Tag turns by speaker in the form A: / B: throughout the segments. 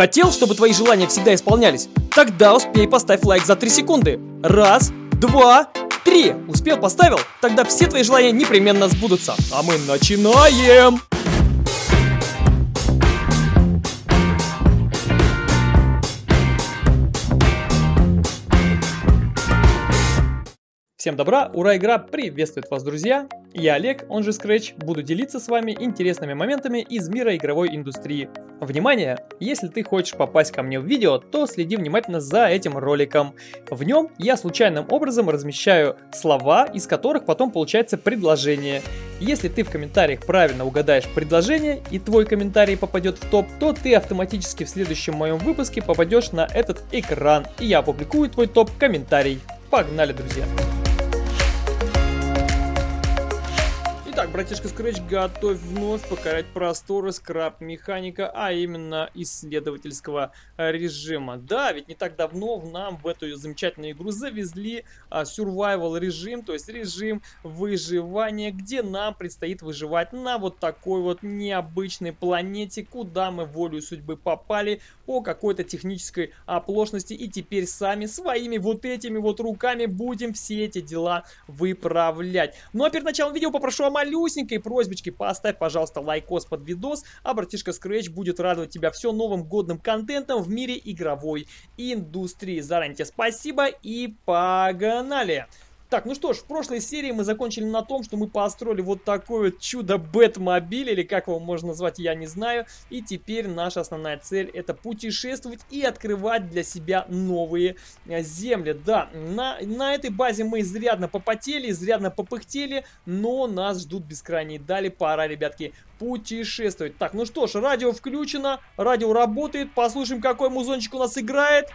A: Хотел, чтобы твои желания всегда исполнялись? Тогда успей поставь лайк за 3 секунды. Раз, два, три. Успел, поставил? Тогда все твои желания непременно сбудутся. А мы начинаем! Всем добра, ура, игра приветствует вас, друзья! Я Олег, он же Scratch, буду делиться с вами интересными моментами из мира игровой индустрии. Внимание! Если ты хочешь попасть ко мне в видео, то следи внимательно за этим роликом. В нем я случайным образом размещаю слова, из которых потом получается предложение. Если ты в комментариях правильно угадаешь предложение и твой комментарий попадет в топ, то ты автоматически в следующем моем выпуске попадешь на этот экран, и я опубликую твой топ-комментарий. Погнали, друзья! Итак, братишка Scratch, готовь вновь покорять просторы скраб-механика, а именно исследовательского режима. Да, ведь не так давно нам в эту замечательную игру завезли а, survival режим, то есть режим выживания, где нам предстоит выживать на вот такой вот необычной планете, куда мы волю судьбы попали по какой-то технической оплошности и теперь сами своими вот этими вот руками будем все эти дела выправлять. Ну а перед началом видео попрошу о малюсенькой просьбочке, поставь, пожалуйста, лайкос под видос, а братишка Scratch будет радовать тебя все новым годным контентом в мире игровой индустрии. Заранее спасибо и погнали! Так, ну что ж, в прошлой серии мы закончили на том, что мы построили вот такой вот чудо-бэтмобиль, или как его можно назвать, я не знаю. И теперь наша основная цель это путешествовать и открывать для себя новые э, земли. Да, на, на этой базе мы изрядно попотели, изрядно попыхтели, но нас ждут бескрайние дали. Пора, ребятки, путешествовать. Так, ну что ж, радио включено, радио работает, послушаем, какой музончик у нас играет.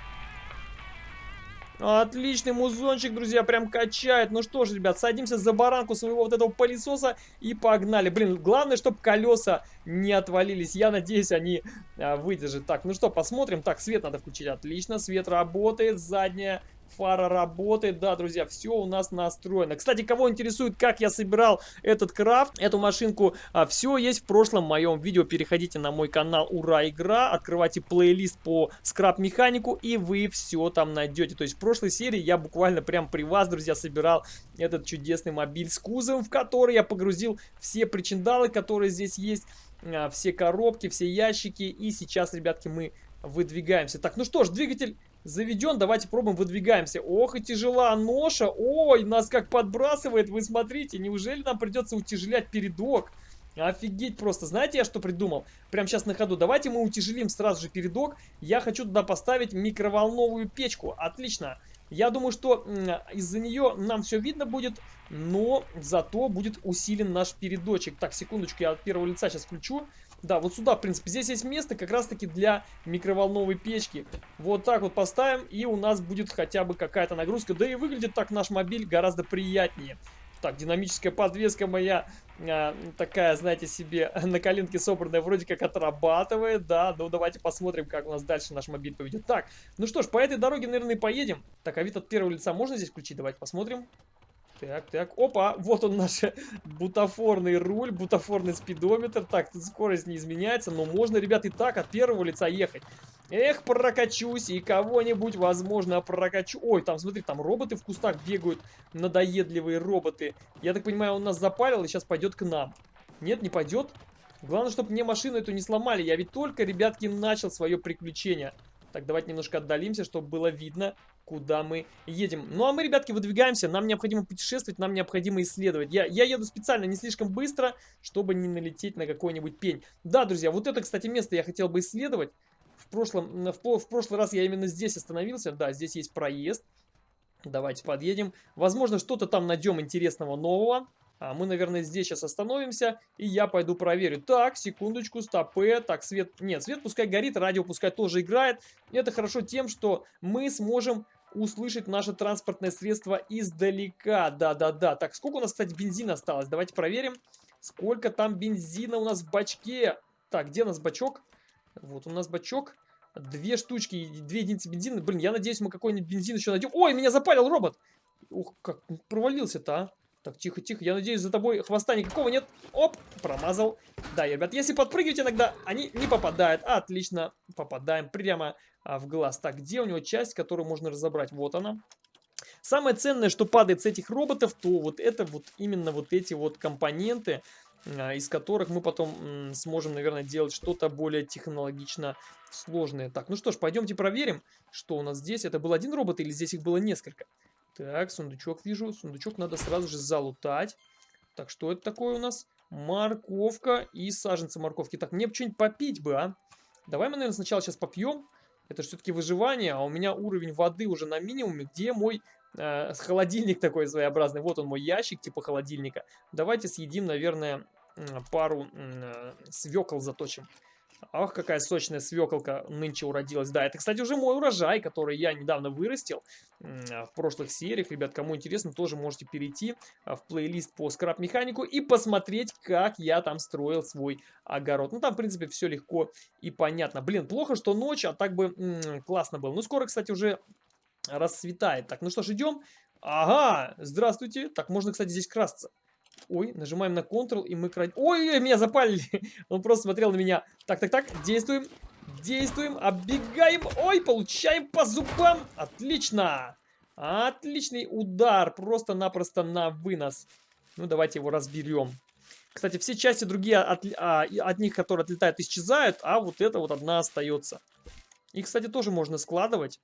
A: Отличный музончик, друзья, прям качает. Ну что ж, ребят, садимся за баранку своего вот этого пылесоса и погнали. Блин, главное, чтобы колеса не отвалились. Я надеюсь, они а, выдержат. Так, ну что, посмотрим. Так, свет надо включить. Отлично, свет работает. Задняя фара работает. Да, друзья, все у нас настроено. Кстати, кого интересует, как я собирал этот крафт, эту машинку, а, все есть в прошлом моем видео. Переходите на мой канал Ура Игра, открывайте плейлист по скраб-механику, и вы все там найдете. То есть в прошлой серии я буквально прям при вас, друзья, собирал этот чудесный мобиль с кузовом, в который я погрузил все причиндалы, которые здесь есть, а, все коробки, все ящики. И сейчас, ребятки, мы выдвигаемся. Так, ну что ж, двигатель заведен. Давайте пробуем, выдвигаемся. Ох и тяжела ноша. Ой, нас как подбрасывает. Вы смотрите, неужели нам придется утяжелять передок? Офигеть просто. Знаете, я что придумал? Прямо сейчас на ходу. Давайте мы утяжелим сразу же передок. Я хочу туда поставить микроволновую печку. Отлично. Я думаю, что из-за нее нам все видно будет, но зато будет усилен наш передочек. Так, секундочку, я от первого лица сейчас включу. Да, вот сюда, в принципе, здесь есть место как раз-таки для микроволновой печки. Вот так вот поставим, и у нас будет хотя бы какая-то нагрузка. Да и выглядит так наш мобиль гораздо приятнее. Так, динамическая подвеска моя а, такая, знаете себе, на коленке собранная, вроде как отрабатывает, да. Ну, давайте посмотрим, как у нас дальше наш мобиль поведет. Так, ну что ж, по этой дороге, наверное, поедем. Так, а вид от первого лица можно здесь включить? Давайте посмотрим. Так, так, опа, вот он наш бутафорный руль, бутафорный спидометр. Так, тут скорость не изменяется, но можно, ребят, и так от первого лица ехать. Эх, прокачусь и кого-нибудь, возможно, прокачу. Ой, там, смотри, там роботы в кустах бегают, надоедливые роботы. Я так понимаю, он нас запалил и сейчас пойдет к нам. Нет, не пойдет. Главное, чтобы мне машину эту не сломали. Я ведь только, ребятки, начал свое приключение. Так, давайте немножко отдалимся, чтобы было видно, куда мы едем. Ну, а мы, ребятки, выдвигаемся. Нам необходимо путешествовать, нам необходимо исследовать. Я, я еду специально не слишком быстро, чтобы не налететь на какой-нибудь пень. Да, друзья, вот это, кстати, место я хотел бы исследовать. В, прошлом, в, в прошлый раз я именно здесь остановился. Да, здесь есть проезд. Давайте подъедем. Возможно, что-то там найдем интересного нового. А мы, наверное, здесь сейчас остановимся, и я пойду проверю. Так, секундочку, стопе. Так, свет... Нет, свет пускай горит, радио пускай тоже играет. Это хорошо тем, что мы сможем услышать наше транспортное средство издалека. Да-да-да. Так, сколько у нас, кстати, бензина осталось? Давайте проверим. Сколько там бензина у нас в бачке? Так, где у нас бачок? Вот у нас бачок. Две штучки, две единицы бензина. Блин, я надеюсь, мы какой-нибудь бензин еще найдем. Ой, меня запалил робот! Ух, как провалился-то, а. Так, тихо-тихо. Я надеюсь, за тобой хвоста никакого нет. Оп, промазал. Да, ребят, если подпрыгивать иногда, они не попадают. Отлично, попадаем прямо а, в глаз. Так, где у него часть, которую можно разобрать? Вот она. Самое ценное, что падает с этих роботов, то вот это вот именно вот эти вот компоненты, а, из которых мы потом сможем, наверное, делать что-то более технологично сложное. Так, ну что ж, пойдемте проверим, что у нас здесь. Это был один робот или здесь их было несколько? Так, сундучок вижу. Сундучок надо сразу же залутать. Так, что это такое у нас? Морковка и саженцы морковки. Так, мне бы что-нибудь попить бы, а? Давай мы, наверное, сначала сейчас попьем. Это все-таки выживание, а у меня уровень воды уже на минимуме. Где мой э, холодильник такой своеобразный? Вот он, мой ящик типа холодильника. Давайте съедим, наверное, пару э, свекол заточим. Ах, какая сочная свеколка нынче уродилась. Да, это, кстати, уже мой урожай, который я недавно вырастил в прошлых сериях. Ребят, кому интересно, тоже можете перейти а, в плейлист по скраб-механику и посмотреть, как я там строил свой огород. Ну, там, в принципе, все легко и понятно. Блин, плохо, что ночь, а так бы м -м, классно было. Ну, скоро, кстати, уже расцветает. Так, ну что ж, идем. Ага, здравствуйте. Так, можно, кстати, здесь красться. Ой, нажимаем на Ctrl, и мы крадем... Ой, меня запалили. Он просто смотрел на меня. Так, так, так, действуем. Действуем, оббегаем. Ой, получаем по зубам. Отлично. Отличный удар. Просто-напросто на вынос. Ну, давайте его разберем. Кстати, все части другие от, а, от них, которые отлетают, исчезают, а вот эта вот одна остается. И, кстати, тоже можно складывать,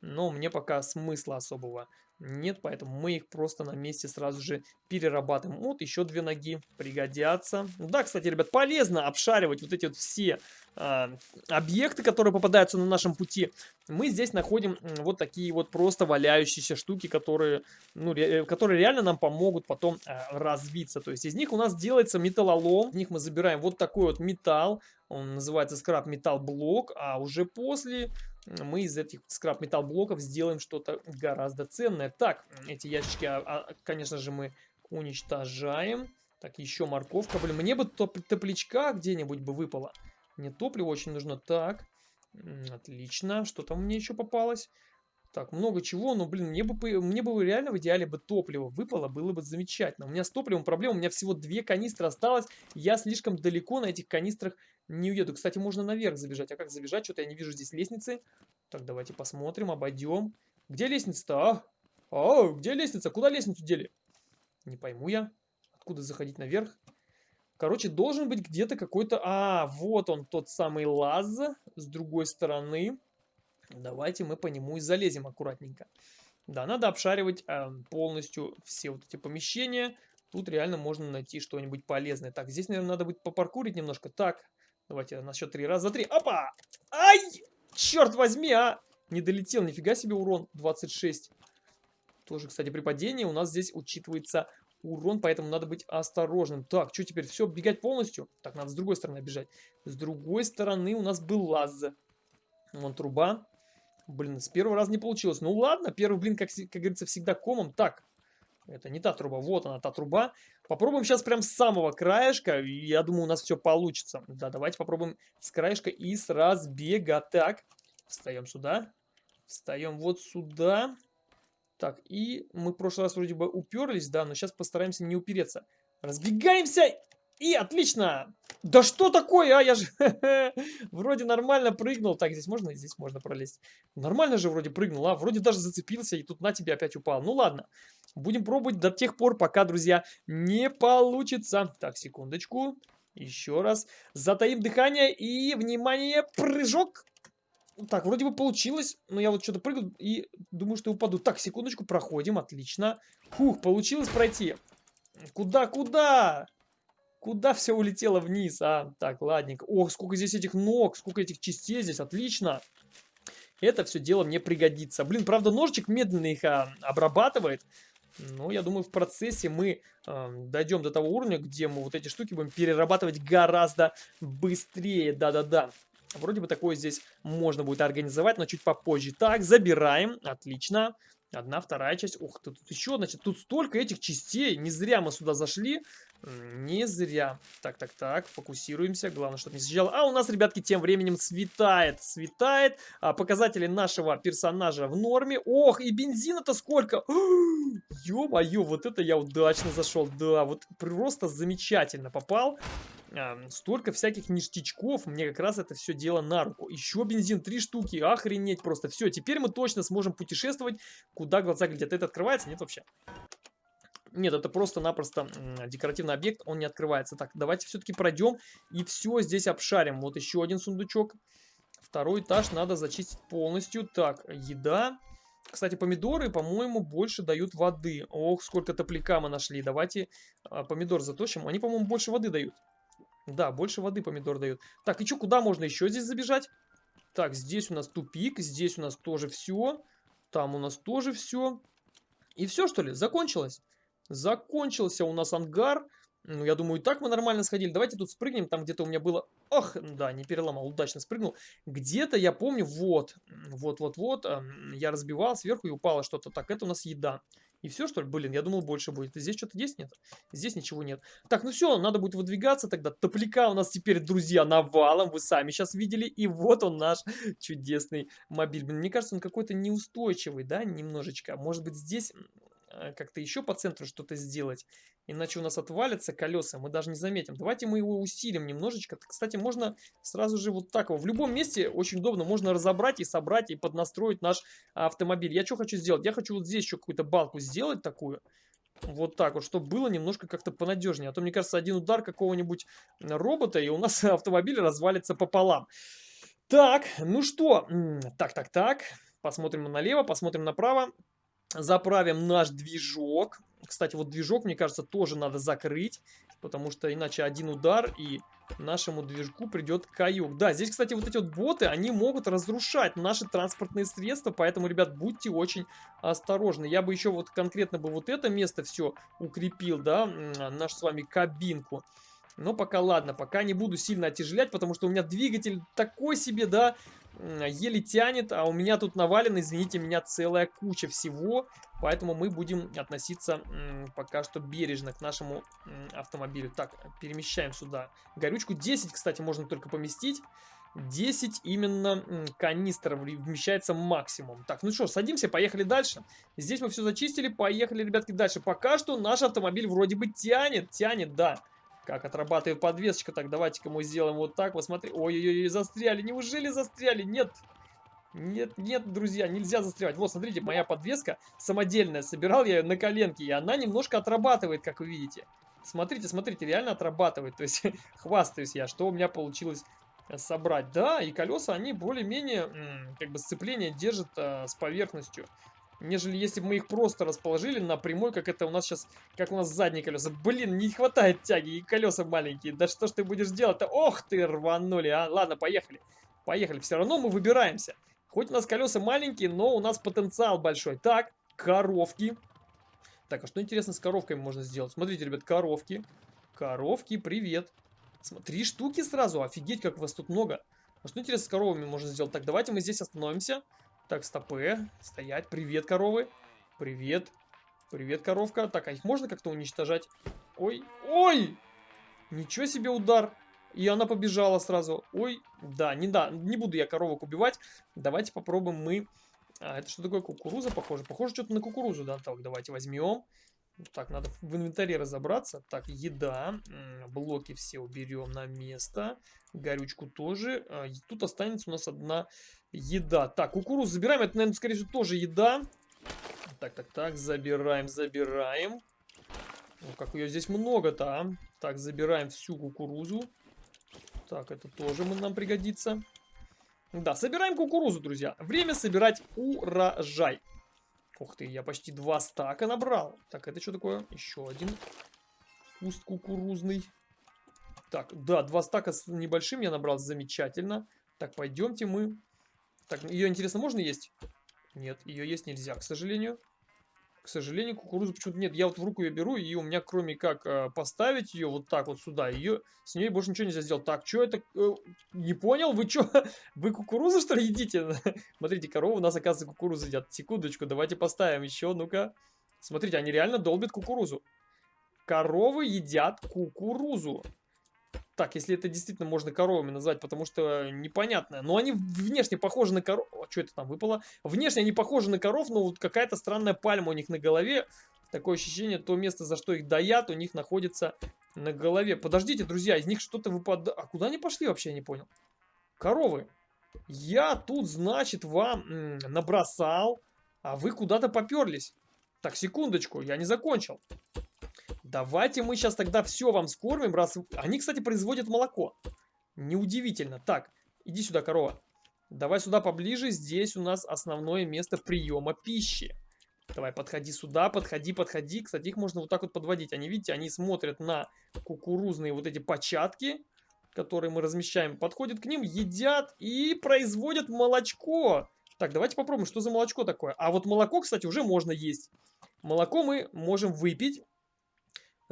A: но мне пока смысла особого нет, поэтому мы их просто на месте сразу же перерабатываем. Вот еще две ноги пригодятся. Да, кстати, ребят, полезно обшаривать вот эти вот все э, объекты, которые попадаются на нашем пути. Мы здесь находим вот такие вот просто валяющиеся штуки, которые, ну, ре, которые реально нам помогут потом э, развиться. То есть из них у нас делается металлолом. В них мы забираем вот такой вот металл. Он называется скраб металл блок. А уже после мы из этих скраб металл блоков сделаем что-то гораздо ценное. Так, эти ящички, а, а, конечно же, мы уничтожаем. Так, еще морковка. Блин, мне бы топ топличка где-нибудь бы выпало. Мне топливо очень нужно. Так, отлично. Что там мне еще попалось? Так, много чего, но, блин, мне бы, мне бы реально в идеале бы топливо выпало, было бы замечательно. У меня с топливом проблема, у меня всего две канистры осталось, я слишком далеко на этих канистрах не уеду. Кстати, можно наверх забежать. А как забежать? Что-то я не вижу здесь лестницы. Так, давайте посмотрим, обойдем. Где лестница-то, а? А, где лестница? Куда лестницу дели? Не пойму я. Откуда заходить наверх? Короче, должен быть где-то какой-то... А, вот он, тот самый лаз с другой стороны. Давайте мы по нему и залезем аккуратненько. Да, надо обшаривать э, полностью все вот эти помещения. Тут реально можно найти что-нибудь полезное. Так, здесь, наверное, надо будет попаркурить немножко. Так, давайте на счет три. Раз, два, три. Опа! Ай! Черт возьми, а! Не долетел, нифига себе урон. 26. Тоже, кстати, при падении у нас здесь учитывается урон, поэтому надо быть осторожным. Так, что теперь? Все, бегать полностью? Так, надо с другой стороны бежать. С другой стороны у нас был лаз. Вон труба. Блин, с первого раза не получилось. Ну ладно, первый блин, как, как говорится, всегда комом. Так, это не та труба, вот она, та труба. Попробуем сейчас прям с самого краешка, я думаю, у нас все получится. Да, давайте попробуем с краешка и с разбега. Так, встаем сюда, встаем вот сюда. Так, и мы в прошлый раз вроде бы уперлись, да, но сейчас постараемся не упереться. Разбегаемся и отлично! Да что такое, а? Я же вроде нормально прыгнул. Так, здесь можно? Здесь можно пролезть. Нормально же вроде прыгнул, а? Вроде даже зацепился, и тут на тебе опять упал. Ну ладно. Будем пробовать до тех пор, пока, друзья, не получится. Так, секундочку. Еще раз. Затаим дыхание и, внимание, прыжок. Так, вроде бы получилось, но я вот что-то прыгаю и думаю, что упаду. Так, секундочку, проходим, отлично. Фух, получилось пройти. Куда, куда? Куда все улетело вниз, а? Так, ладненько. Ох, сколько здесь этих ног, сколько этих частей здесь, отлично. Это все дело мне пригодится. Блин, правда, ножичек медленно их а, обрабатывает. Но я думаю, в процессе мы э, дойдем до того уровня, где мы вот эти штуки будем перерабатывать гораздо быстрее. Да-да-да. Вроде бы такое здесь можно будет организовать, но чуть попозже. Так, забираем. Отлично. Одна, вторая часть. Ух тут еще, значит, тут столько этих частей. Не зря мы сюда зашли. Не зря. Так, так, так, фокусируемся. Главное, чтобы не съезжало. А у нас, ребятки, тем временем светает. Светает. А, показатели нашего персонажа в норме. Ох, и бензина-то сколько! Ё-моё, вот это я удачно зашел. Да, вот просто замечательно попал. А, столько всяких ништячков. Мне как раз это все дело на руку. Еще бензин, три штуки. Охренеть просто. Все, теперь мы точно сможем путешествовать, куда глаза глядят. Это открывается? Нет вообще. Нет, это просто-напросто декоративный объект, он не открывается. Так, давайте все-таки пройдем и все здесь обшарим. Вот еще один сундучок. Второй этаж надо зачистить полностью. Так, еда. Кстати, помидоры, по-моему, больше дают воды. Ох, сколько топляка мы нашли. Давайте а, помидор заточим. Они, по-моему, больше воды дают. Да, больше воды помидор дают. Так, и что, куда можно еще здесь забежать? Так, здесь у нас тупик, здесь у нас тоже все. Там у нас тоже все. И все, что ли? Закончилось. Закончился у нас ангар. Ну, я думаю, и так мы нормально сходили. Давайте тут спрыгнем. Там где-то у меня было... Ох, да, не переломал, удачно спрыгнул. Где-то, я помню, вот, вот-вот-вот, я разбивал сверху и упало что-то. Так, это у нас еда. И все, что ли? Блин, я думал, больше будет. Здесь что-то есть? Нет? Здесь ничего нет. Так, ну все, надо будет выдвигаться тогда. Топляка у нас теперь, друзья, навалом. Вы сами сейчас видели. И вот он наш чудесный мобиль. Блин, мне кажется, он какой-то неустойчивый, да, немножечко. Может быть, здесь как-то еще по центру что-то сделать. Иначе у нас отвалятся колеса, мы даже не заметим. Давайте мы его усилим немножечко. Кстати, можно сразу же вот так его. В любом месте очень удобно. Можно разобрать и собрать, и поднастроить наш автомобиль. Я что хочу сделать? Я хочу вот здесь еще какую-то балку сделать такую. Вот так вот, чтобы было немножко как-то понадежнее. А то, мне кажется, один удар какого-нибудь робота, и у нас автомобиль развалится пополам. Так, ну что? Так, так, так. Посмотрим налево, посмотрим направо. Заправим наш движок. Кстати, вот движок, мне кажется, тоже надо закрыть, потому что иначе один удар и нашему движку придет каюк. Да, здесь, кстати, вот эти вот боты, они могут разрушать наши транспортные средства, поэтому, ребят, будьте очень осторожны. Я бы еще вот конкретно бы вот это место все укрепил, да, нашу с вами кабинку. Но пока ладно, пока не буду сильно отяжелять, потому что у меня двигатель такой себе, да, еле тянет, а у меня тут навалено, извините меня, целая куча всего, поэтому мы будем относиться пока что бережно к нашему автомобилю. Так, перемещаем сюда горючку. 10, кстати, можно только поместить. 10 именно канистров вмещается максимум. Так, ну что, садимся, поехали дальше. Здесь мы все зачистили, поехали, ребятки, дальше. Пока что наш автомобиль вроде бы тянет, тянет, да. Как отрабатывает подвесочка. Так, давайте-ка мы сделаем вот так. Вот смотри. Ой-ой-ой, застряли. Неужели застряли? Нет. Нет, нет, друзья, нельзя застревать. Вот, смотрите, моя подвеска самодельная. Собирал я ее на коленке. И она немножко отрабатывает, как вы видите. Смотрите, смотрите, реально отрабатывает. То есть, хвастаюсь я, что у меня получилось собрать. Да, и колеса, они более-менее, как бы, сцепление держат а, с поверхностью нежели если бы мы их просто расположили на прямой, как это у нас сейчас, как у нас задние колеса. Блин, не хватает тяги, и колеса маленькие. Да что ж ты будешь делать-то? Ох ты, рванули, а. Ладно, поехали. Поехали. Все равно мы выбираемся. Хоть у нас колеса маленькие, но у нас потенциал большой. Так, коровки. Так, а что интересно с коровками можно сделать? Смотрите, ребят, коровки. Коровки, привет. Три штуки сразу, офигеть, как вас тут много. А что интересно с коровами можно сделать? Так, давайте мы здесь остановимся. Так, стопы. Стоять. Привет, коровы. Привет. Привет, коровка. Так, а их можно как-то уничтожать? Ой, ой! Ничего себе удар. И она побежала сразу. Ой, да, не да, не буду я коровок убивать. Давайте попробуем мы... А, это что такое? Кукуруза, похоже? Похоже, что-то на кукурузу, да? Так, давайте возьмем. Так, надо в инвентаре разобраться. Так, еда. Блоки все уберем на место. Горючку тоже. А, тут останется у нас одна еда. Так, кукурузу забираем. Это, наверное, скорее всего, тоже еда. Так, так, так. Забираем, забираем. Ну, как ее здесь много-то, а. Так, забираем всю кукурузу. Так, это тоже нам пригодится. Да, собираем кукурузу, друзья. Время собирать урожай. Ух ты, я почти два стака набрал. Так, это что такое? Еще один куст кукурузный. Так, да, два стака с небольшим я набрал, замечательно. Так, пойдемте мы. Так, ее, интересно, можно есть? Нет, ее есть нельзя, к сожалению. К сожалению, кукурузу почему-то нет. Я вот в руку ее беру, и у меня кроме как э, поставить ее вот так вот сюда, ее с ней больше ничего нельзя сделать. Так, что это? Э, не понял? Вы что? Вы кукурузу что ли едите? Смотрите, коровы у нас, оказывается, кукурузу едят. Секундочку, давайте поставим еще, ну-ка. Смотрите, они реально долбят кукурузу. коровы едят кукурузу. Так, если это действительно можно коровами назвать, потому что непонятно. Но они внешне похожи на коров... Что это там выпало? Внешне они похожи на коров, но вот какая-то странная пальма у них на голове. Такое ощущение, то место, за что их доят, у них находится на голове. Подождите, друзья, из них что-то выпадает. А куда они пошли вообще, я не понял. Коровы. Я тут, значит, вам набросал, а вы куда-то поперлись. Так, секундочку, я не закончил. Давайте мы сейчас тогда все вам скормим, раз... Они, кстати, производят молоко. Неудивительно. Так, иди сюда, корова. Давай сюда поближе. Здесь у нас основное место приема пищи. Давай, подходи сюда, подходи, подходи. Кстати, их можно вот так вот подводить. Они, видите, они смотрят на кукурузные вот эти початки, которые мы размещаем. Подходят к ним, едят и производят молочко. Так, давайте попробуем, что за молочко такое. А вот молоко, кстати, уже можно есть. Молоко мы можем выпить.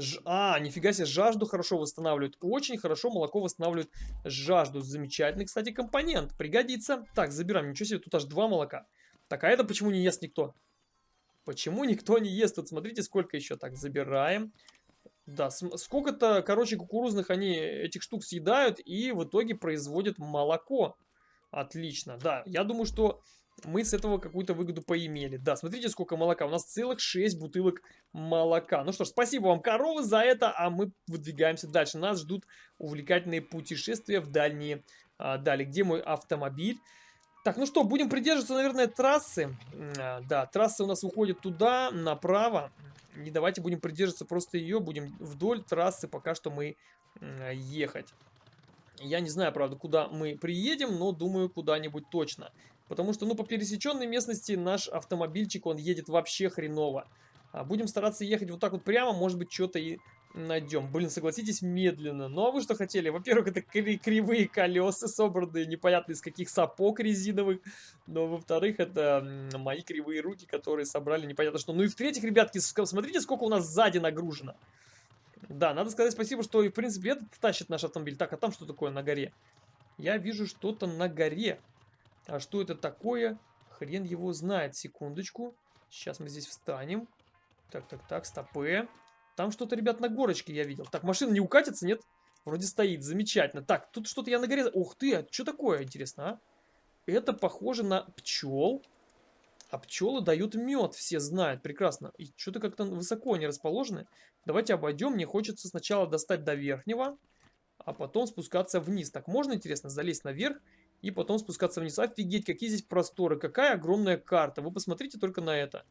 A: Ж... А, нифига себе, жажду хорошо восстанавливает. Очень хорошо молоко восстанавливает жажду. Замечательный, кстати, компонент. Пригодится. Так, забираем. Ничего себе, тут аж два молока. Так, а это почему не ест никто? Почему никто не ест? Тут смотрите, сколько еще. Так, забираем. Да, сколько-то, короче, кукурузных они этих штук съедают и в итоге производят молоко. Отлично, да. Я думаю, что мы с этого какую-то выгоду поимели. Да, смотрите, сколько молока. У нас целых 6 бутылок молока. Ну что ж, спасибо вам, коровы, за это, а мы выдвигаемся дальше. Нас ждут увлекательные путешествия в дальние а, дали. Где мой автомобиль? Так, ну что, будем придерживаться, наверное, трассы. А, да, трасса у нас уходит туда, направо. Не давайте будем придерживаться просто ее, будем вдоль трассы пока что мы ехать. Я не знаю, правда, куда мы приедем, но думаю, куда-нибудь точно. Потому что, ну, по пересеченной местности наш автомобильчик, он едет вообще хреново. А будем стараться ехать вот так вот прямо, может быть, что-то и найдем. Блин, согласитесь, медленно. Ну, а вы что хотели? Во-первых, это кривые колеса, собранные непонятно из каких сапог резиновых. Но, во-вторых, это мои кривые руки, которые собрали непонятно что. Ну и в-третьих, ребятки, смотрите, сколько у нас сзади нагружено. Да, надо сказать спасибо, что, в принципе, этот тащит наш автомобиль. Так, а там что такое на горе? Я вижу что-то на горе. А что это такое? Хрен его знает. Секундочку. Сейчас мы здесь встанем. Так, так, так, стопы. Там что-то, ребят, на горочке я видел. Так, машина не укатится, нет? Вроде стоит, замечательно. Так, тут что-то я на горе... Ух ты, а что такое, интересно, а? Это похоже на пчел. А пчелы дают мед, все знают, прекрасно. И что-то как-то высоко они расположены. Давайте обойдем. Мне хочется сначала достать до верхнего, а потом спускаться вниз. Так, можно, интересно, залезть наверх и потом спускаться вниз. Офигеть, какие здесь просторы, какая огромная карта. Вы посмотрите только на это.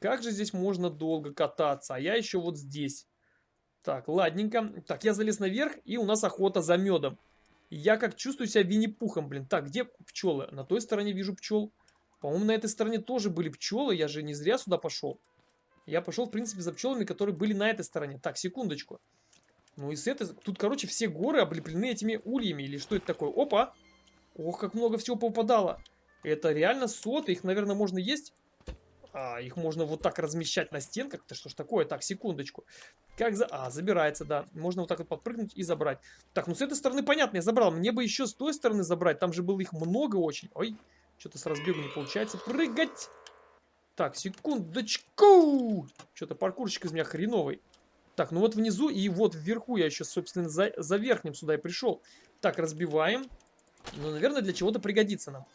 A: Как же здесь можно долго кататься, а я еще вот здесь. Так, ладненько. Так, я залез наверх, и у нас охота за медом. Я как чувствую себя Винни-Пухом, блин. Так, где пчелы? На той стороне вижу пчел. По-моему, на этой стороне тоже были пчелы. Я же не зря сюда пошел. Я пошел, в принципе, за пчелами, которые были на этой стороне. Так, секундочку. Ну и с этой... Тут, короче, все горы облеплены этими ульями. Или что это такое? Опа! Ох, как много всего попадало. Это реально соты, их, наверное, можно есть. А, их можно вот так размещать на стенках. Это что ж такое? Так, секундочку. Как за... А, забирается, да. Можно вот так вот подпрыгнуть и забрать. Так, ну с этой стороны понятно, я забрал. Мне бы еще с той стороны забрать. Там же было их много очень. Ой, что-то с разбегу не получается. Прыгать! Так, секундочку! Что-то паркурщик из меня хреновый. Так, ну вот внизу и вот вверху я еще, собственно, за, за верхним сюда и пришел. Так, разбиваем. Ну, наверное, для чего-то пригодится нам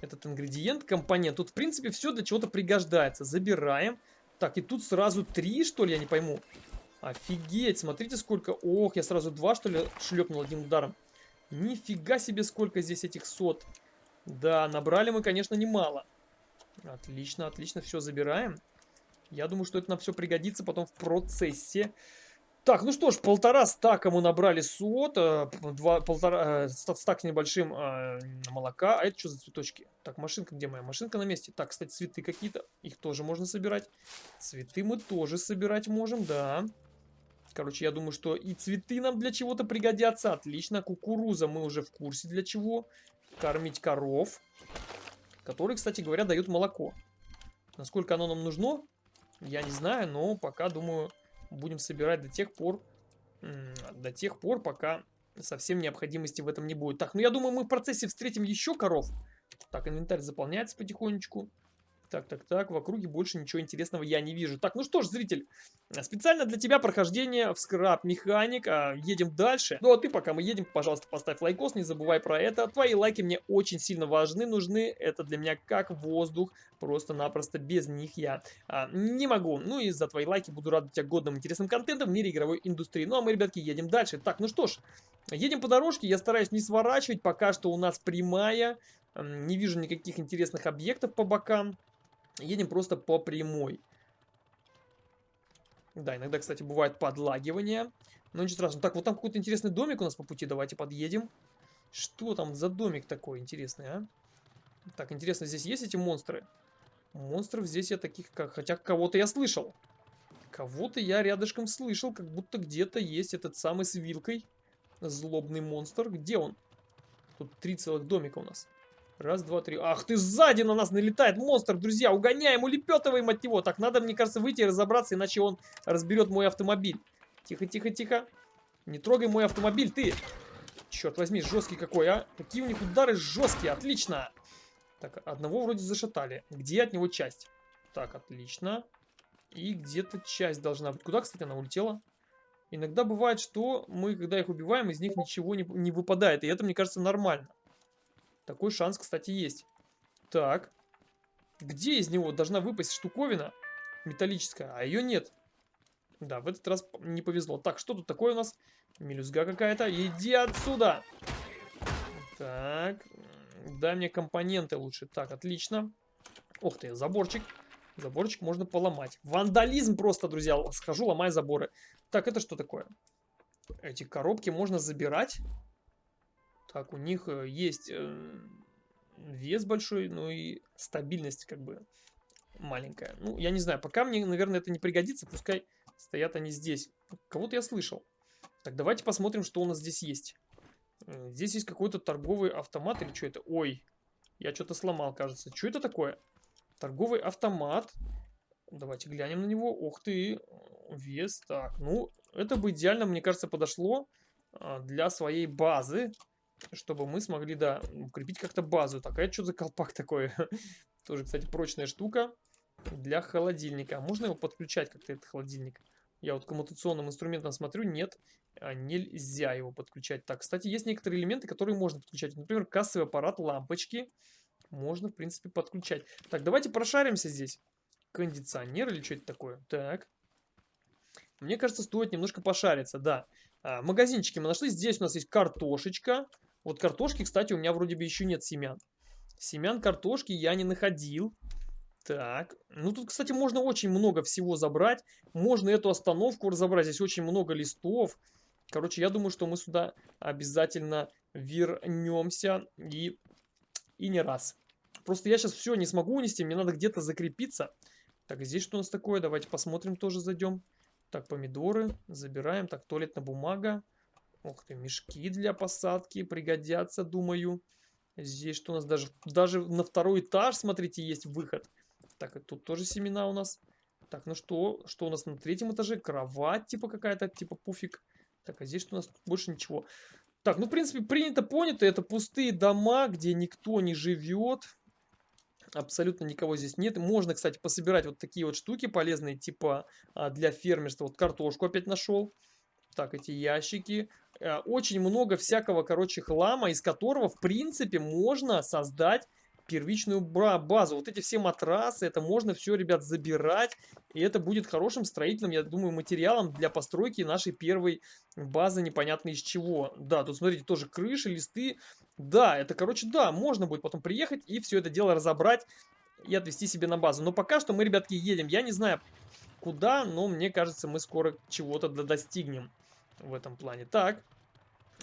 A: этот ингредиент, компонент. Тут, в принципе, все для чего-то пригождается. Забираем. Так, и тут сразу три, что ли, я не пойму. Офигеть, смотрите сколько. Ох, я сразу два, что ли, шлепнул одним ударом. Нифига себе, сколько здесь этих сот. Да, набрали мы, конечно, немало. Отлично, отлично, все забираем. Я думаю, что это нам все пригодится потом в процессе. Так, ну что ж, полтора стака мы набрали сот, э, два, полтора, э, стак с небольшим э, молока. А это что за цветочки? Так, машинка где моя? Машинка на месте. Так, кстати, цветы какие-то, их тоже можно собирать. Цветы мы тоже собирать можем, да. Короче, я думаю, что и цветы нам для чего-то пригодятся. Отлично, кукуруза мы уже в курсе для чего. Кормить коров, которые, кстати говоря, дают молоко. Насколько оно нам нужно, я не знаю, но пока, думаю будем собирать до тех пор, до тех пор, пока совсем необходимости в этом не будет. Так, ну я думаю, мы в процессе встретим еще коров. Так, инвентарь заполняется потихонечку. Так, так, так, в округе больше ничего интересного я не вижу. Так, ну что ж, зритель, специально для тебя прохождение в скраб механик. А, едем дальше. Ну а ты, пока мы едем, пожалуйста, поставь лайкос, не забывай про это. Твои лайки мне очень сильно важны, нужны. Это для меня как воздух, просто-напросто без них я а, не могу. Ну и за твои лайки буду рад тебя годным интересным контентом в мире игровой индустрии. Ну а мы, ребятки, едем дальше. Так, ну что ж, едем по дорожке, я стараюсь не сворачивать, пока что у нас прямая. Не вижу никаких интересных объектов по бокам. Едем просто по прямой. Да, иногда, кстати, бывает подлагивание. Но ничего страшного. Так, вот там какой-то интересный домик у нас по пути. Давайте подъедем. Что там за домик такой интересный, а? Так, интересно, здесь есть эти монстры? Монстров здесь я таких, как... Хотя кого-то я слышал. Кого-то я рядышком слышал, как будто где-то есть этот самый с вилкой. Злобный монстр. Где он? Тут три целых домика у нас. Раз, два, три. Ах ты, сзади на нас налетает монстр, друзья. Угоняем, улепетываем от него. Так, надо, мне кажется, выйти и разобраться, иначе он разберет мой автомобиль. Тихо, тихо, тихо. Не трогай мой автомобиль, ты. Черт возьми, жесткий какой, а. Какие у них удары жесткие, отлично. Так, одного вроде зашатали. Где от него часть? Так, отлично. И где-то часть должна быть. Куда, кстати, она улетела? Иногда бывает, что мы, когда их убиваем, из них ничего не, не выпадает. И это, мне кажется, нормально. Такой шанс, кстати, есть. Так. Где из него должна выпасть штуковина металлическая? А ее нет. Да, в этот раз не повезло. Так, что тут такое у нас? Мелюзга какая-то. Иди отсюда! Так. Дай мне компоненты лучше. Так, отлично. Ух ты, заборчик. Заборчик можно поломать. Вандализм просто, друзья. Схожу, ломаю заборы. Так, это что такое? Эти коробки можно забирать. Так, у них э, есть э, вес большой, ну и стабильность как бы маленькая. Ну, я не знаю, пока мне, наверное, это не пригодится, пускай стоят они здесь. Кого-то я слышал. Так, давайте посмотрим, что у нас здесь есть. Э, здесь есть какой-то торговый автомат или что это? Ой, я что-то сломал, кажется. Что это такое? Торговый автомат. Давайте глянем на него. Ух ты, вес. Так, ну, это бы идеально, мне кажется, подошло а, для своей базы чтобы мы смогли, да, укрепить как-то базу. Так, а это что за колпак такой? Тоже, кстати, прочная штука для холодильника. А можно его подключать как-то, этот холодильник? Я вот коммутационным инструментом смотрю, нет, а нельзя его подключать. Так, кстати, есть некоторые элементы, которые можно подключать. Например, кассовый аппарат, лампочки. Можно, в принципе, подключать. Так, давайте прошаримся здесь. Кондиционер или что это такое? Так. Мне кажется, стоит немножко пошариться, да. А, магазинчики мы нашли. Здесь у нас есть картошечка. Вот картошки, кстати, у меня вроде бы еще нет семян. Семян картошки я не находил. Так, ну тут, кстати, можно очень много всего забрать. Можно эту остановку разобрать. Здесь очень много листов. Короче, я думаю, что мы сюда обязательно вернемся. И, и не раз. Просто я сейчас все не смогу унести. Мне надо где-то закрепиться. Так, здесь что у нас такое? Давайте посмотрим, тоже зайдем. Так, помидоры забираем. Так, туалетная бумага. Ух ты, мешки для посадки пригодятся, думаю. Здесь что у нас даже, даже на второй этаж, смотрите, есть выход. Так, тут тоже семена у нас. Так, ну что, что у нас на третьем этаже? Кровать типа какая-то, типа пуфик. Так, а здесь что у нас? больше ничего. Так, ну, в принципе, принято, понято. Это пустые дома, где никто не живет. Абсолютно никого здесь нет. Можно, кстати, пособирать вот такие вот штуки полезные, типа а, для фермерства. Вот картошку опять нашел. Так, эти ящики. Э, очень много всякого, короче, хлама, из которого, в принципе, можно создать первичную базу. Вот эти все матрасы, это можно все, ребят, забирать. И это будет хорошим строительным, я думаю, материалом для постройки нашей первой базы, непонятно из чего. Да, тут, смотрите, тоже крыши, листы. Да, это, короче, да, можно будет потом приехать и все это дело разобрать и отвезти себе на базу. Но пока что мы, ребятки, едем. Я не знаю, куда, но мне кажется, мы скоро чего-то достигнем в этом плане. Так,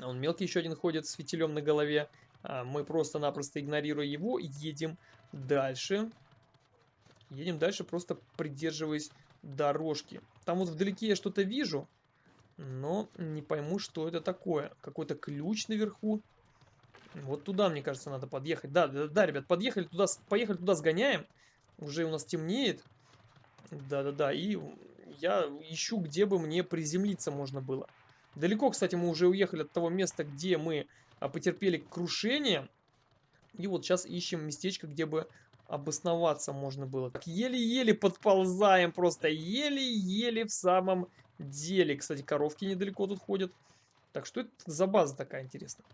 A: он мелкий еще один ходит с фитилем на голове. А мы просто-напросто игнорируя его, едем дальше. Едем дальше, просто придерживаясь дорожки. Там вот вдалеке я что-то вижу, но не пойму, что это такое. Какой-то ключ наверху. Вот туда, мне кажется, надо подъехать. Да, да, да, ребят, подъехали туда, поехали туда, сгоняем. Уже у нас темнеет. Да-да-да, и я ищу, где бы мне приземлиться можно было. Далеко, кстати, мы уже уехали от того места, где мы а, потерпели крушение. И вот сейчас ищем местечко, где бы обосноваться можно было. Так, еле-еле подползаем просто, еле-еле в самом деле. Кстати, коровки недалеко тут ходят. Так, что это за база такая интересная?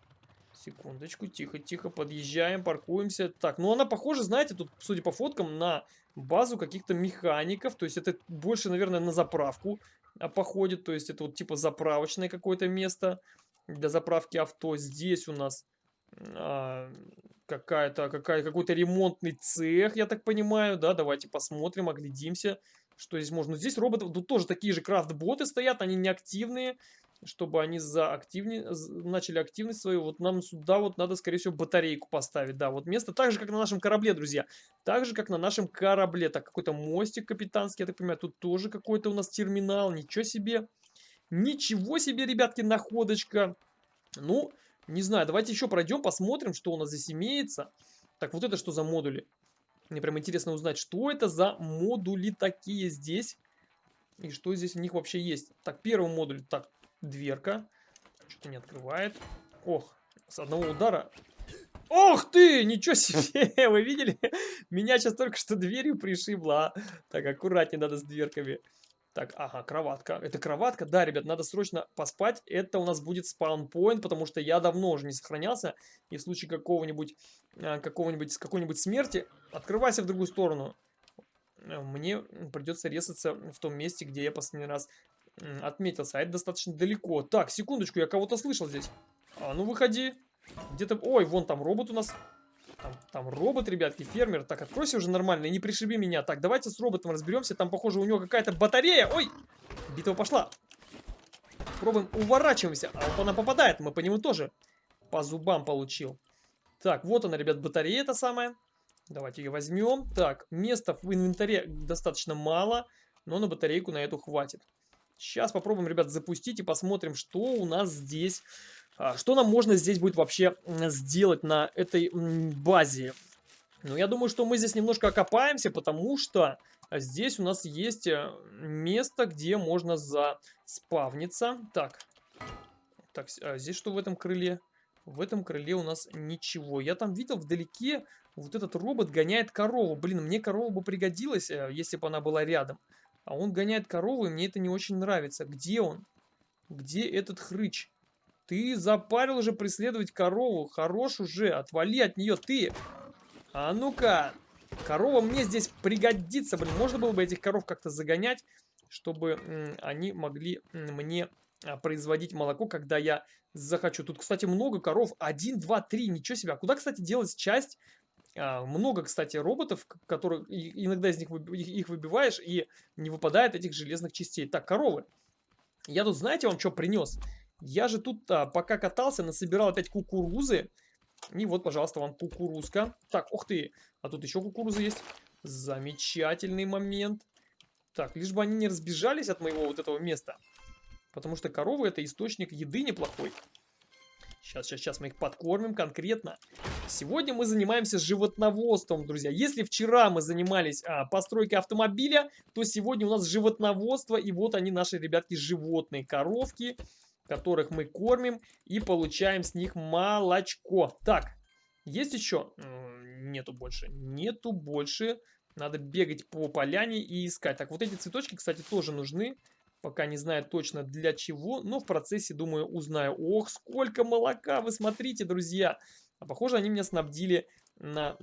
A: Секундочку, тихо-тихо, подъезжаем, паркуемся. Так, ну она похожа, знаете, тут, судя по фоткам, на базу каких-то механиков. То есть это больше, наверное, на заправку походит. То есть это вот типа заправочное какое-то место для заправки авто. Здесь у нас а, какая-то какая какой-то ремонтный цех, я так понимаю, да, давайте посмотрим, оглядимся, что здесь можно. Здесь роботы, тут тоже такие же крафт-боты стоят, они неактивные, чтобы они за активнее, начали активность свою, вот нам сюда вот надо, скорее всего, батарейку поставить, да, вот место так же, как на нашем корабле, друзья, так же, как на нашем корабле, так, какой-то мостик капитанский, я так понимаю, тут тоже какой-то у нас терминал, ничего себе, ничего себе, ребятки, находочка, ну, не знаю, давайте еще пройдем, посмотрим, что у нас здесь имеется. Так, вот это что за модули? Мне прям интересно узнать, что это за модули такие здесь. И что здесь у них вообще есть. Так, первый модуль. Так, дверка. Что-то не открывает. Ох, с одного удара. Ох ты, ничего себе, вы видели? Меня сейчас только что дверью пришибло. А? Так, аккуратнее надо с дверками. Так, ага, кроватка. Это кроватка? Да, ребят, надо срочно поспать. Это у нас будет спаунпоинт, потому что я давно уже не сохранялся. И в случае какого-нибудь, а, какого-нибудь, какой-нибудь смерти, открывайся в другую сторону. Мне придется резаться в том месте, где я последний раз отметился. А это достаточно далеко. Так, секундочку, я кого-то слышал здесь. А, ну выходи. Где-то... Ой, вон там робот у нас. Там, там робот, ребятки, фермер. Так, откройся уже нормально и не пришиби меня. Так, давайте с роботом разберемся. Там, похоже, у него какая-то батарея. Ой, битва пошла. Пробуем, уворачиваемся. А вот она попадает, мы по нему тоже по зубам получил. Так, вот она, ребят, батарея эта самая. Давайте ее возьмем. Так, места в инвентаре достаточно мало, но на батарейку на эту хватит. Сейчас попробуем, ребят, запустить и посмотрим, что у нас здесь а, что нам можно здесь будет вообще сделать на этой базе? Ну, я думаю, что мы здесь немножко окопаемся, потому что здесь у нас есть э, место, где можно заспавниться. Так, так, а здесь что в этом крыле? В этом крыле у нас ничего. Я там видел вдалеке, вот этот робот гоняет корову. Блин, мне корова бы пригодилась, э, если бы она была рядом. А он гоняет корову, и мне это не очень нравится. Где он? Где этот хрыч? Ты запарил уже преследовать корову. Хорош уже, отвали от нее ты. А ну-ка. Корова мне здесь пригодится. Блин, можно было бы этих коров как-то загонять, чтобы они могли мне а, производить молоко, когда я захочу. Тут, кстати, много коров. Один, два, три. Ничего себе. А куда, кстати, делать часть? А, много, кстати, роботов, которые иногда из них их выбиваешь, и не выпадает этих железных частей. Так, коровы. Я тут, знаете, вам что принес? Я же тут, а, пока катался, насобирал опять кукурузы. И вот, пожалуйста, вам кукурузка. Так, ух ты, а тут еще кукуруза есть. Замечательный момент. Так, лишь бы они не разбежались от моего вот этого места. Потому что коровы это источник еды неплохой. Сейчас, сейчас, сейчас мы их подкормим конкретно. Сегодня мы занимаемся животноводством, друзья. Если вчера мы занимались а, постройкой автомобиля, то сегодня у нас животноводство. И вот они, наши ребятки, животные. Коровки, которых мы кормим и получаем с них молочко. Так, есть еще? Нету больше. Нету больше. Надо бегать по поляне и искать. Так, вот эти цветочки, кстати, тоже нужны. Пока не знаю точно для чего, но в процессе, думаю, узнаю. Ох, сколько молока, вы смотрите, друзья. А похоже, они меня снабдили на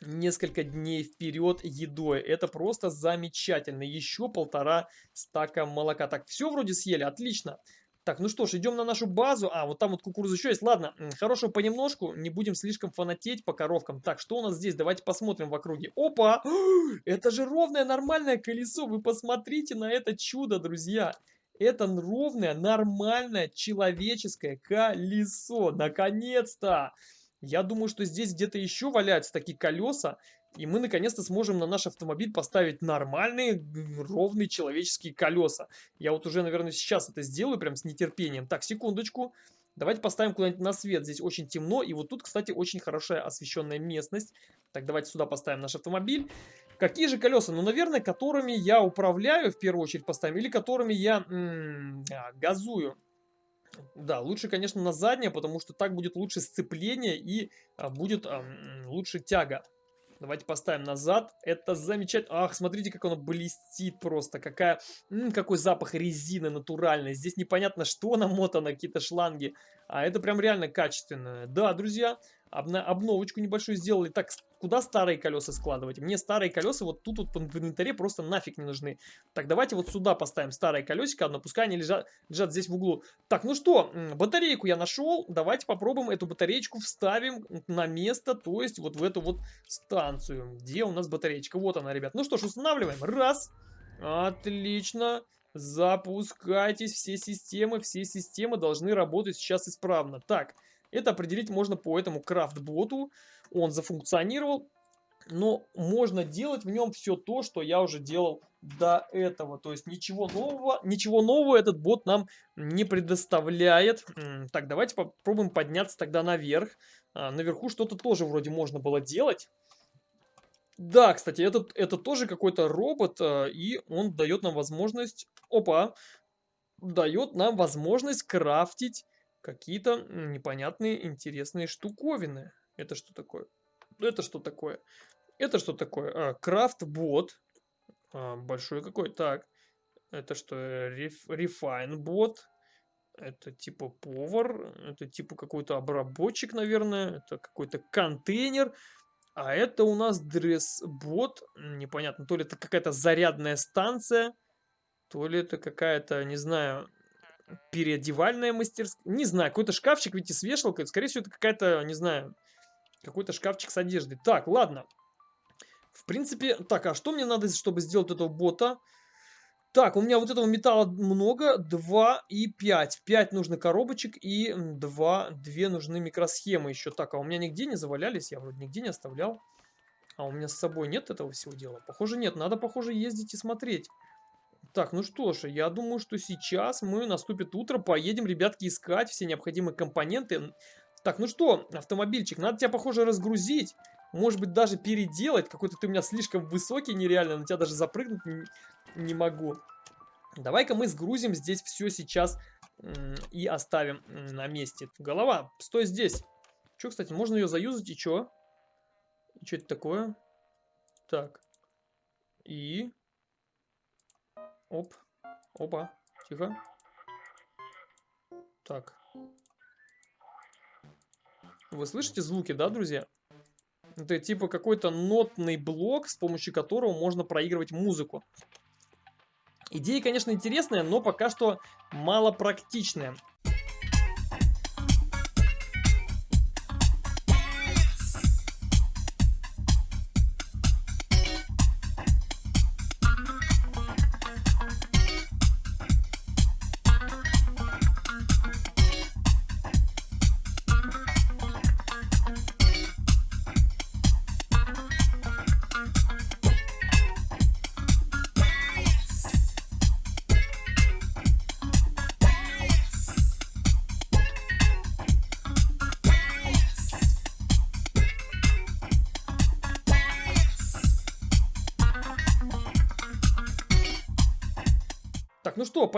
A: несколько дней вперед едой. Это просто замечательно. Еще полтора стака молока. Так, все вроде съели, отлично. Так, ну что ж, идем на нашу базу. А, вот там вот кукуруза еще есть. Ладно, хорошего понемножку. Не будем слишком фанатеть по коровкам. Так, что у нас здесь? Давайте посмотрим в округе. Опа! Это же ровное нормальное колесо. Вы посмотрите на это чудо, друзья. Это ровное, нормальное, человеческое колесо. Наконец-то! Я думаю, что здесь где-то еще валяются такие колеса. И мы наконец-то сможем на наш автомобиль поставить нормальные, ровные человеческие колеса. Я вот уже, наверное, сейчас это сделаю прям с нетерпением. Так, секундочку. Давайте поставим куда-нибудь на свет. Здесь очень темно. И вот тут, кстати, очень хорошая освещенная местность. Так, давайте сюда поставим наш автомобиль. Какие же колеса? Ну, наверное, которыми я управляю, в первую очередь поставим. Или которыми я м -м, а, газую. Да, лучше, конечно, на заднее, потому что так будет лучше сцепление и а, будет а, лучше тяга. Давайте поставим назад. Это замечательно. Ах, смотрите, как оно блестит просто. Какая, м -м, какой запах резины натуральной. Здесь непонятно, что намотано, какие-то шланги. А это прям реально качественное. Да, друзья, обновочку небольшую сделали. Так, куда старые колеса складывать? Мне старые колеса вот тут вот в инвентаре просто нафиг не нужны. Так, давайте вот сюда поставим старое колесико одно, пускай они лежат, лежат здесь в углу. Так, ну что, батарейку я нашел. Давайте попробуем эту батареечку вставим на место, то есть вот в эту вот станцию. Где у нас батареечка? Вот она, ребят. Ну что ж, устанавливаем. Раз. Отлично. Запускайтесь, все системы, все системы должны работать сейчас исправно. Так, это определить можно по этому крафт-боту. Он зафункционировал, но можно делать в нем все то, что я уже делал до этого. То есть ничего нового, ничего нового этот бот нам не предоставляет. Так, давайте попробуем подняться тогда наверх. А, наверху что-то тоже вроде можно было делать. Да, кстати, этот, это тоже какой-то робот, э, и он дает нам возможность... Опа! Дает нам возможность крафтить какие-то непонятные интересные штуковины. Это что такое? Это что такое? Это что такое? А, крафт-бот. А, большой какой. Так. Это что? Реф, Refine-бот. Это типа повар. Это типа какой-то обработчик, наверное. Это какой-то контейнер. А это у нас дресс-бот. Непонятно, то ли это какая-то зарядная станция, то ли это какая-то, не знаю, переодевальная мастерская. Не знаю, какой-то шкафчик, видите, с вешалкой. Скорее всего, это какая-то, не знаю, какой-то шкафчик с одеждой. Так, ладно. В принципе, так, а что мне надо, чтобы сделать этого бота? Так, у меня вот этого металла много, 2 и 5. 5 нужно коробочек и 2, 2 нужны микросхемы еще. Так, а у меня нигде не завалялись, я вроде нигде не оставлял. А у меня с собой нет этого всего дела? Похоже нет, надо, похоже, ездить и смотреть. Так, ну что ж, я думаю, что сейчас мы, наступит утро, поедем, ребятки, искать все необходимые компоненты. Так, ну что, автомобильчик, надо тебя, похоже, разгрузить. Может быть, даже переделать. Какой-то ты у меня слишком высокий нереально, на тебя даже запрыгнуть не могу. Давай-ка мы сгрузим здесь все сейчас и оставим на месте. Голова, стой здесь. Что, кстати, можно ее заюзать и? И что это такое? Так. И... Оп. Опа. Тихо. Так. Вы слышите звуки, да, друзья? Это типа какой-то нотный блок, с помощью которого можно проигрывать музыку. Идея, конечно, интересная, но пока что мало практичная.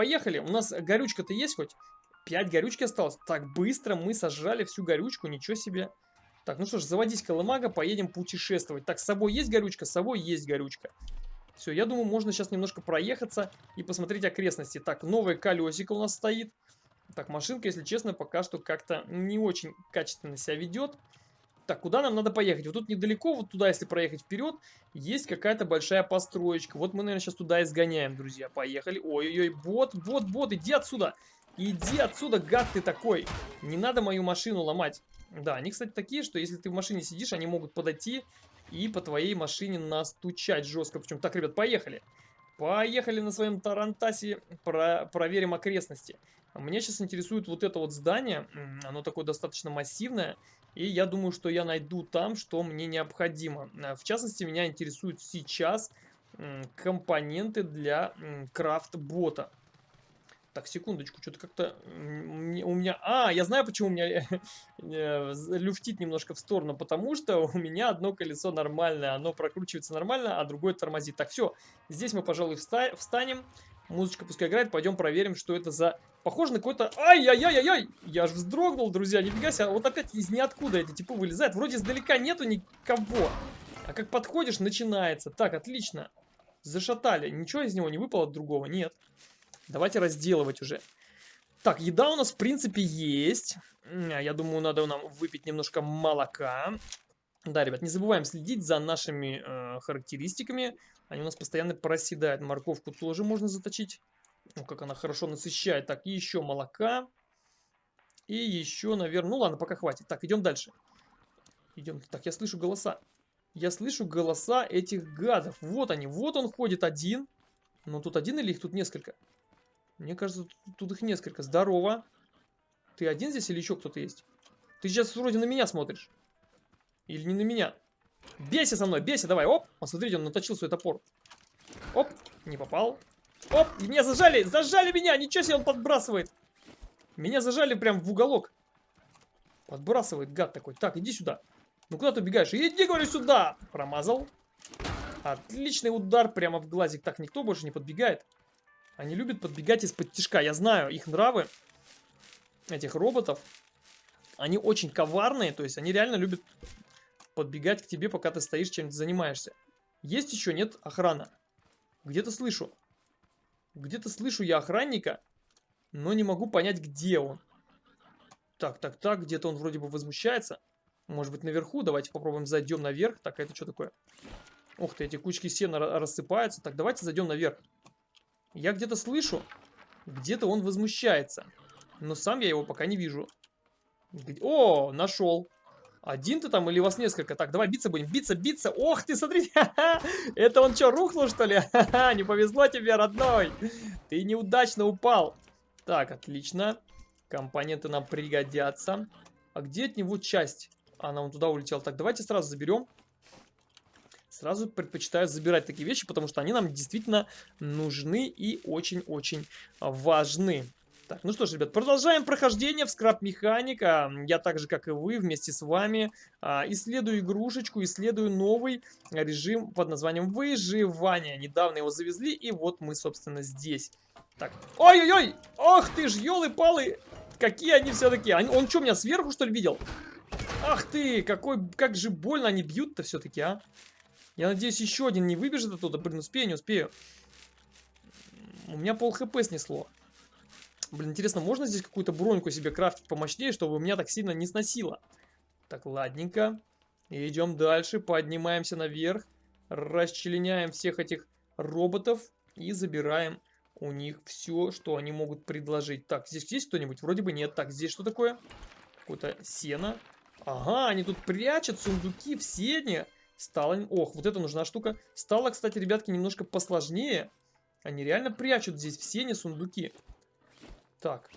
A: Поехали. У нас горючка-то есть хоть? 5 горючки осталось. Так, быстро мы сожрали всю горючку, ничего себе. Так, ну что ж, заводись, Колымага, поедем путешествовать. Так, с собой есть горючка? С собой есть горючка. Все, я думаю, можно сейчас немножко проехаться и посмотреть окрестности. Так, новое колесико у нас стоит. Так, машинка, если честно, пока что как-то не очень качественно себя ведет. Так, куда нам надо поехать? Вот тут недалеко, вот туда, если проехать вперед, есть какая-то большая построечка. Вот мы, наверное, сейчас туда и сгоняем, друзья. Поехали. Ой-ой-ой, бот, бот, бот, иди отсюда. Иди отсюда, гад ты такой. Не надо мою машину ломать. Да, они, кстати, такие, что если ты в машине сидишь, они могут подойти и по твоей машине настучать жестко. Причем, так, ребят, поехали. Поехали на своем Тарантасе, про проверим окрестности. Мне сейчас интересует вот это вот здание, оно такое достаточно массивное, и я думаю, что я найду там, что мне необходимо. В частности, меня интересуют сейчас компоненты для крафт-бота. Так, секундочку, что-то как-то у меня... А, я знаю, почему у меня э, люфтит немножко в сторону, потому что у меня одно колесо нормальное, оно прокручивается нормально, а другое тормозит. Так, все, здесь мы, пожалуй, встанем, музычка пускай играет, пойдем проверим, что это за... Похоже на какой-то... Ай-яй-яй-яй-яй! Я же вздрогнул, друзья, нифига себе, вот опять из ниоткуда эти типа вылезают, вроде издалека нету никого. А как подходишь, начинается. Так, отлично. Зашатали. Ничего из него не выпало другого? Нет. Давайте разделывать уже. Так, еда у нас, в принципе, есть. Я думаю, надо нам выпить немножко молока. Да, ребят, не забываем следить за нашими э, характеристиками. Они у нас постоянно проседают. Морковку тоже можно заточить. Ну, как она хорошо насыщает. Так, и еще молока. И еще, наверное... Ну, ладно, пока хватит. Так, идем дальше. Идем. Так, я слышу голоса. Я слышу голоса этих гадов. Вот они. Вот он ходит один. Но тут один или их тут несколько? Мне кажется, тут, тут их несколько. Здорово. Ты один здесь или еще кто-то есть? Ты сейчас вроде на меня смотришь. Или не на меня? Бейся со мной, бейся, давай, оп. Посмотрите, он наточил свой топор. Оп, не попал. Оп, меня зажали, зажали меня, ничего себе он подбрасывает. Меня зажали прям в уголок. Подбрасывает гад такой. Так, иди сюда. Ну куда ты убегаешь? Иди, говорю, сюда. Промазал. Отличный удар прямо в глазик. Так, никто больше не подбегает. Они любят подбегать из-под тяжка. Я знаю их нравы, этих роботов. Они очень коварные, то есть они реально любят подбегать к тебе, пока ты стоишь, чем-то занимаешься. Есть еще, нет, охрана. Где-то слышу. Где-то слышу я охранника, но не могу понять, где он. Так, так, так, где-то он вроде бы возмущается. Может быть, наверху? Давайте попробуем зайдем наверх. Так, это что такое? Ух ты, эти кучки сена рассыпаются. Так, давайте зайдем наверх. Я где-то слышу, где-то он возмущается. Но сам я его пока не вижу. О, нашел. Один ты там или вас несколько? Так, давай биться будем. Биться, биться. Ох ты, смотри. Это он что, рухнул, что ли? Не повезло тебе, родной. Ты неудачно упал. Так, отлично. Компоненты нам пригодятся. А где от него часть? Она вон туда улетела. Так, давайте сразу заберем. Сразу предпочитаю забирать такие вещи, потому что они нам действительно нужны и очень-очень важны. Так, ну что ж, ребят, продолжаем прохождение в скраб механика. Я так же, как и вы, вместе с вами а, исследую игрушечку, исследую новый режим под названием выживание. Недавно его завезли, и вот мы, собственно, здесь. Так, ой-ой-ой, ох ты ж, елы-палы, какие они все-таки. Он что, меня сверху, что ли, видел? Ах ты, какой, как же больно они бьют-то все-таки, а. Я надеюсь, еще один не выбежит оттуда. Блин, успею, не успею. У меня пол хп снесло. Блин, интересно, можно здесь какую-то броньку себе крафтить помощнее, чтобы меня так сильно не сносило? Так, ладненько. Идем дальше, поднимаемся наверх. Расчленяем всех этих роботов и забираем у них все, что они могут предложить. Так, здесь есть кто-нибудь? Вроде бы нет. Так, здесь что такое? Какое-то сено. Ага, они тут прячут сундуки в сене. Стало... Ох, вот это нужна штука. Стало, кстати, ребятки, немножко посложнее. Они реально прячут здесь в сене сундуки. Так,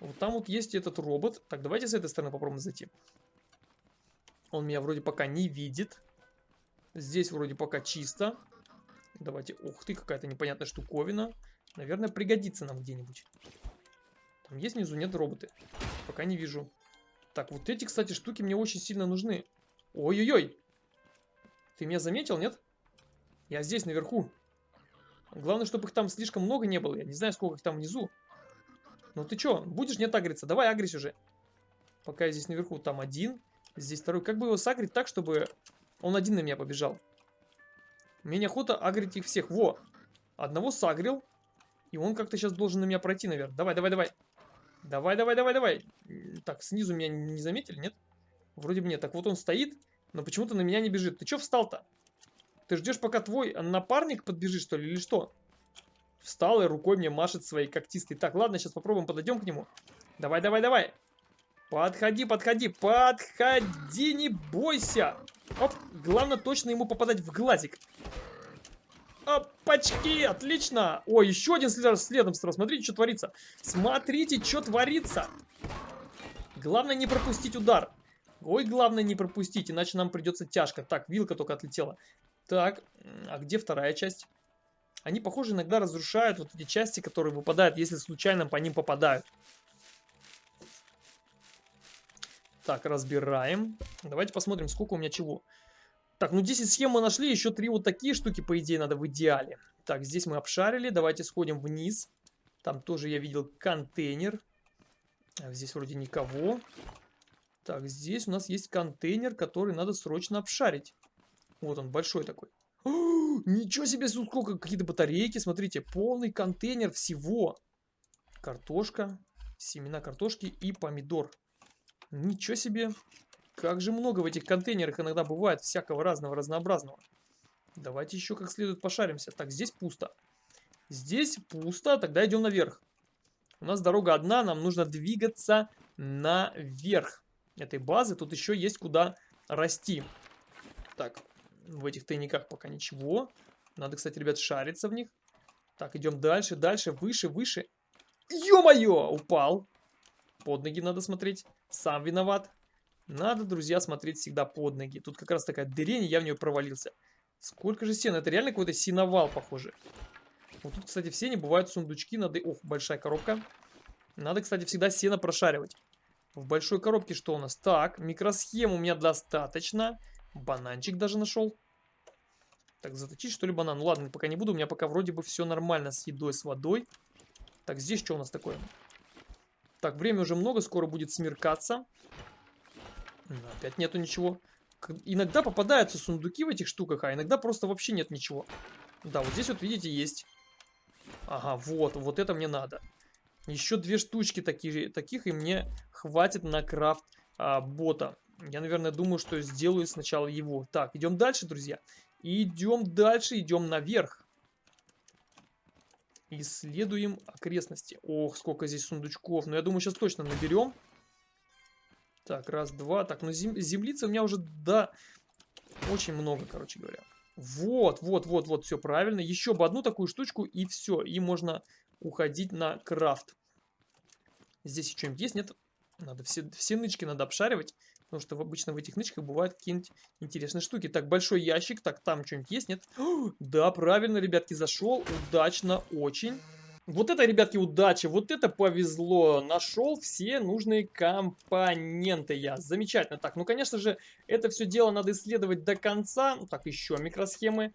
A: вот там вот есть этот робот. Так, давайте с этой стороны попробуем зайти. Он меня вроде пока не видит. Здесь вроде пока чисто. Давайте, ух ты, какая-то непонятная штуковина. Наверное, пригодится нам где-нибудь. Там есть внизу? Нет роботы. Пока не вижу. Так, вот эти, кстати, штуки мне очень сильно нужны. Ой-ой-ой. Ты меня заметил, нет? Я здесь, наверху. Главное, чтобы их там слишком много не было. Я не знаю, сколько их там внизу. Ну ты чё, будешь нет агриться? Давай агрись уже. Пока я здесь наверху. Там один, здесь второй. Как бы его сагрить так, чтобы он один на меня побежал? Мне неохота агрить их всех. Во! Одного сагрил. И он как-то сейчас должен на меня пройти, наверное. Давай, давай, давай. Давай, давай, давай, давай. Так, снизу меня не заметили, нет? Вроде бы нет. Так вот он стоит, но почему-то на меня не бежит. Ты чё встал-то? Ты ждешь, пока твой напарник подбежит, что ли, или что? Встал и рукой мне машет своей когтистой. Так, ладно, сейчас попробуем, подойдем к нему. Давай, давай, давай. Подходи, подходи, подходи, не бойся. Оп, главное точно ему попадать в глазик. Опачки, отлично. Ой, еще один следом, следом сразу. Смотрите, что творится. Смотрите, что творится. Главное не пропустить удар. Ой, главное не пропустить, иначе нам придется тяжко. Так, вилка только отлетела. Так, а где вторая часть? Они, похоже, иногда разрушают вот эти части, которые выпадают, если случайно по ним попадают. Так, разбираем. Давайте посмотрим, сколько у меня чего. Так, ну 10 схем мы нашли, еще 3 вот такие штуки, по идее, надо в идеале. Так, здесь мы обшарили, давайте сходим вниз. Там тоже я видел контейнер. Здесь вроде никого. Так, здесь у нас есть контейнер, который надо срочно обшарить. Вот он, большой такой. Ничего себе, сколько какие-то батарейки, смотрите, полный контейнер всего. Картошка, семена картошки и помидор. Ничего себе, как же много в этих контейнерах иногда бывает всякого разного, разнообразного. Давайте еще как следует пошаримся. Так, здесь пусто. Здесь пусто, тогда идем наверх. У нас дорога одна, нам нужно двигаться наверх этой базы. Тут еще есть куда расти. Так, в этих тайниках пока ничего. Надо, кстати, ребят, шариться в них. Так, идем дальше, дальше, выше, выше. Ё-моё! Упал. Под ноги надо смотреть. Сам виноват. Надо, друзья, смотреть всегда под ноги. Тут как раз такая дырень, я в нее провалился. Сколько же сена? Это реально какой-то синовал, похоже. Вот тут, кстати, в сене бывают сундучки. Надо... Ох, большая коробка. Надо, кстати, всегда сено прошаривать. В большой коробке что у нас? Так, микросхем у меня достаточно. Бананчик даже нашел. Так, заточить что ли банан? Ну ладно, пока не буду. У меня пока вроде бы все нормально с едой, с водой. Так, здесь что у нас такое? Так, время уже много, скоро будет смеркаться. Опять нету ничего. Иногда попадаются сундуки в этих штуках, а иногда просто вообще нет ничего. Да, вот здесь вот, видите, есть. Ага, вот, вот это мне надо. Еще две штучки такие, таких, и мне хватит на крафт а, бота. Я, наверное, думаю, что сделаю сначала его. Так, идем дальше, друзья. Идем дальше, идем наверх. Исследуем окрестности. Ох, сколько здесь сундучков. Ну, я думаю, сейчас точно наберем. Так, раз, два. Так, ну зем землицы у меня уже, да, очень много, короче говоря. Вот, вот, вот, вот, все правильно. Еще бы одну такую штучку и все. И можно уходить на крафт. Здесь что-нибудь есть? Нет? Надо все, все нычки надо обшаривать. Потому что обычно в этих нычках бывают какие-нибудь интересные штуки. Так, большой ящик. Так, там что-нибудь есть? Нет? да, правильно, ребятки, зашел. Удачно очень. Вот это, ребятки, удача, вот это повезло. Нашел все нужные компоненты я. Замечательно. Так, ну, конечно же, это все дело надо исследовать до конца. Так, еще микросхемы.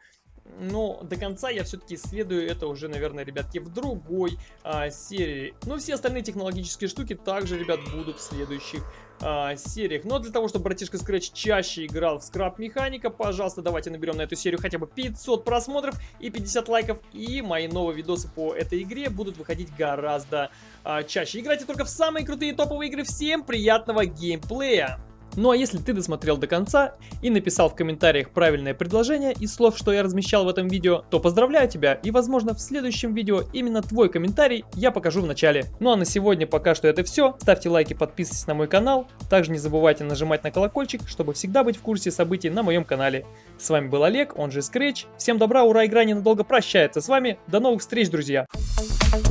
A: Но до конца я все-таки исследую это уже, наверное, ребятки, в другой а, серии. Ну, все остальные технологические штуки также, ребят, будут в следующих а, сериях. Но для того, чтобы братишка Scratch чаще играл в скраб механика, пожалуйста, давайте наберем на эту серию хотя бы 500 просмотров и 50 лайков. И мои новые видосы по этой игре будут выходить гораздо а, чаще. Играйте только в самые крутые топовые игры. Всем приятного геймплея! Ну а если ты досмотрел до конца и написал в комментариях правильное предложение из слов, что я размещал в этом видео, то поздравляю тебя и возможно в следующем видео именно твой комментарий я покажу в начале. Ну а на сегодня пока что это все. Ставьте лайки, подписывайтесь на мой канал. Также не забывайте нажимать на колокольчик, чтобы всегда быть в курсе событий на моем канале. С вами был Олег, он же Scratch. Всем добра, ура, игра ненадолго прощается с вами. До новых встреч, друзья! Thank